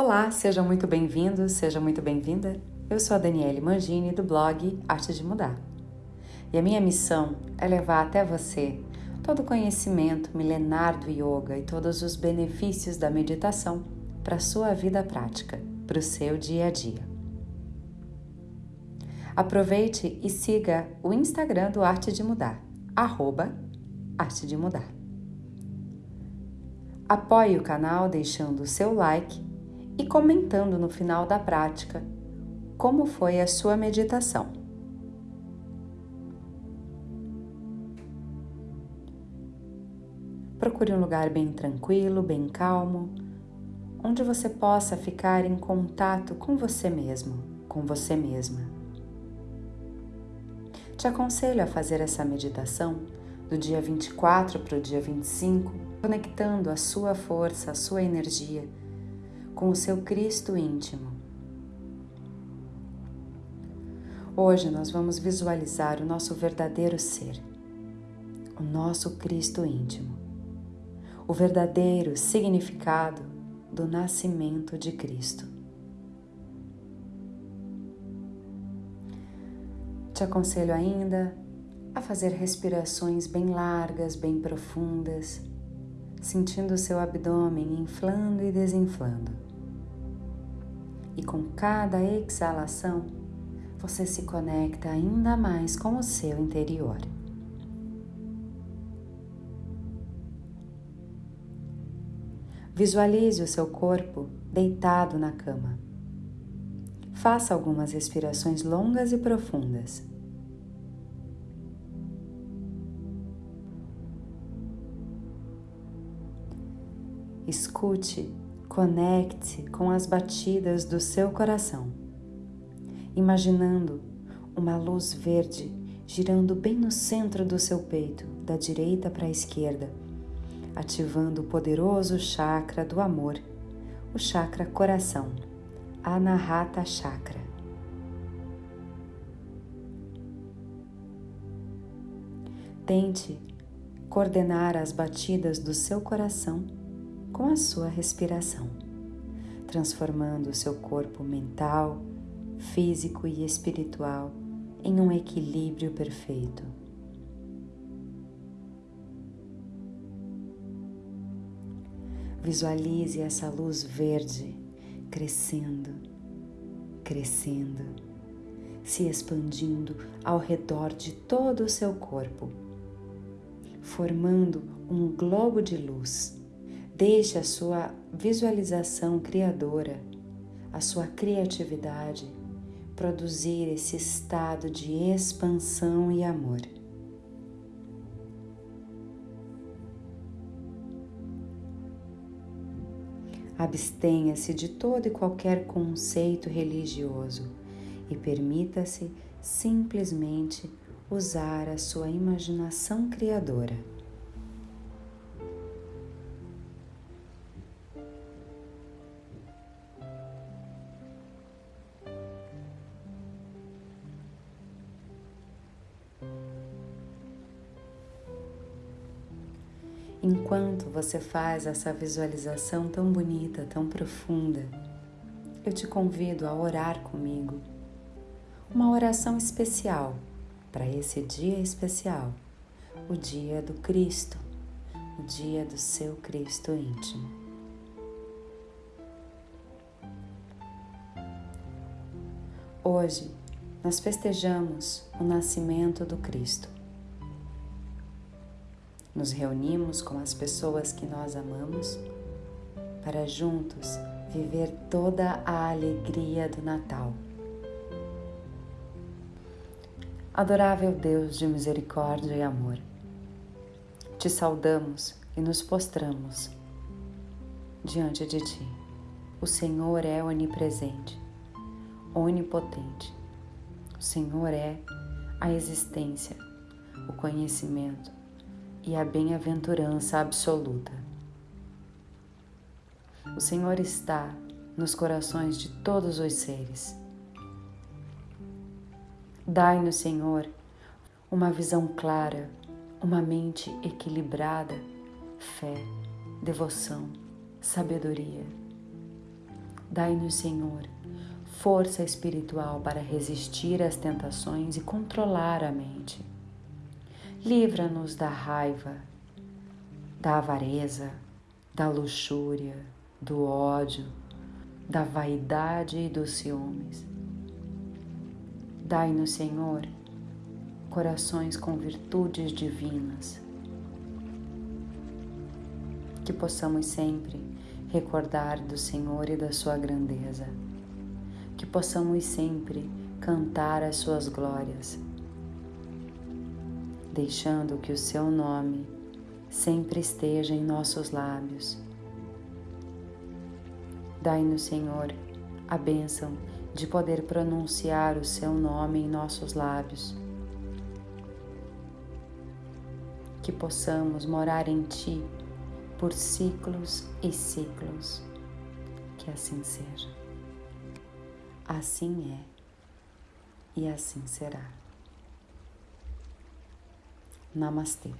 Olá, seja muito bem-vindo, seja muito bem-vinda. Eu sou a Daniele Mangini do blog Arte de Mudar. E a minha missão é levar até você todo o conhecimento milenar do yoga e todos os benefícios da meditação para a sua vida prática, para o seu dia a dia. Aproveite e siga o Instagram do Arte de Mudar, arroba Arte de Mudar. Apoie o canal deixando o seu like e comentando no final da prática como foi a sua meditação. Procure um lugar bem tranquilo, bem calmo, onde você possa ficar em contato com você mesmo, com você mesma. Te aconselho a fazer essa meditação do dia 24 para o dia 25, conectando a sua força, a sua energia com o seu Cristo íntimo. Hoje nós vamos visualizar o nosso verdadeiro ser, o nosso Cristo íntimo, o verdadeiro significado do nascimento de Cristo. Te aconselho ainda a fazer respirações bem largas, bem profundas, sentindo o seu abdômen inflando e desinflando e com cada exalação você se conecta ainda mais com o seu interior. Visualize o seu corpo deitado na cama. Faça algumas respirações longas e profundas. Escute Conecte com as batidas do seu coração, imaginando uma luz verde girando bem no centro do seu peito, da direita para a esquerda, ativando o poderoso chakra do amor, o chakra coração, Anahata Chakra. Tente coordenar as batidas do seu coração com a sua respiração, transformando o seu corpo mental, físico e espiritual em um equilíbrio perfeito. Visualize essa luz verde crescendo, crescendo, se expandindo ao redor de todo o seu corpo, formando um globo de luz Deixe a sua visualização criadora, a sua criatividade produzir esse estado de expansão e amor. Abstenha-se de todo e qualquer conceito religioso e permita-se simplesmente usar a sua imaginação criadora. Enquanto você faz essa visualização tão bonita, tão profunda, eu te convido a orar comigo. Uma oração especial para esse dia especial, o dia do Cristo, o dia do seu Cristo íntimo. Hoje nós festejamos o nascimento do Cristo nos reunimos com as pessoas que nós amamos para juntos viver toda a alegria do Natal. Adorável Deus de misericórdia e amor, te saudamos e nos postramos diante de ti. O Senhor é onipresente, onipotente. O Senhor é a existência, o conhecimento, e a bem-aventurança absoluta. O Senhor está nos corações de todos os seres. Dai-nos, Senhor, uma visão clara, uma mente equilibrada, fé, devoção, sabedoria. Dai-nos, Senhor, força espiritual para resistir às tentações e controlar a mente. Livra-nos da raiva, da avareza, da luxúria, do ódio, da vaidade e dos ciúmes. Dai-nos, Senhor, corações com virtudes divinas, que possamos sempre recordar do Senhor e da Sua grandeza, que possamos sempre cantar as Suas glórias, deixando que o Seu nome sempre esteja em nossos lábios. Dai-nos, Senhor, a bênção de poder pronunciar o Seu nome em nossos lábios. Que possamos morar em Ti por ciclos e ciclos. Que assim seja. Assim é e assim será. Namastê.